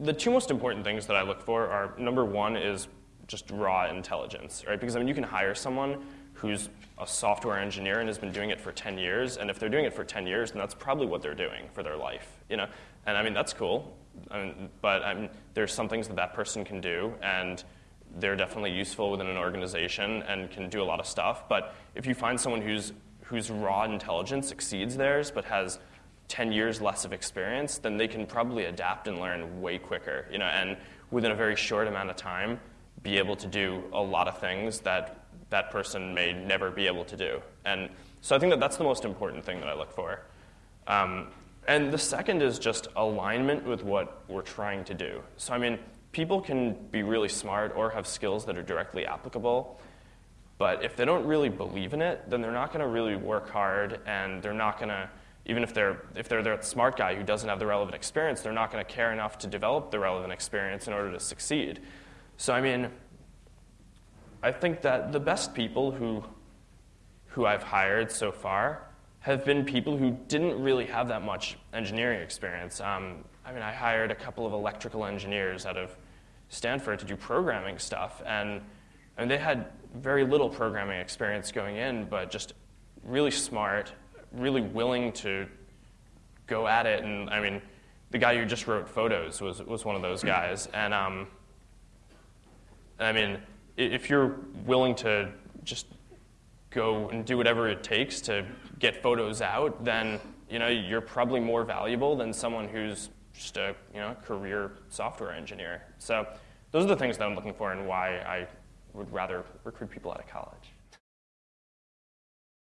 the two most important things that I look for are number one is just raw intelligence, right? Because I mean, you can hire someone who's a software engineer and has been doing it for 10 years, and if they're doing it for 10 years, then that's probably what they're doing for their life, you know? And I mean, that's cool, I mean, but I mean, there's some things that that person can do, and they're definitely useful within an organization and can do a lot of stuff. But if you find someone who's, whose raw intelligence exceeds theirs but has 10 years less of experience, then they can probably adapt and learn way quicker, you know, and within a very short amount of time, be able to do a lot of things that that person may never be able to do. And so I think that that's the most important thing that I look for. Um, and the second is just alignment with what we're trying to do. So, I mean, people can be really smart or have skills that are directly applicable, but if they don't really believe in it, then they're not going to really work hard and they're not going to even if they're if they're the smart guy who doesn't have the relevant experience, they're not going to care enough to develop the relevant experience in order to succeed. So I mean, I think that the best people who who I've hired so far have been people who didn't really have that much engineering experience. Um, I mean, I hired a couple of electrical engineers out of Stanford to do programming stuff, and, and they had very little programming experience going in, but just really smart, really willing to go at it. And I mean, the guy who just wrote photos was, was one of those guys. And um, I mean, if you're willing to just go and do whatever it takes to get photos out, then you know you're probably more valuable than someone who's just a you know career software engineer. So those are the things that I'm looking for and why I would rather recruit people out of college.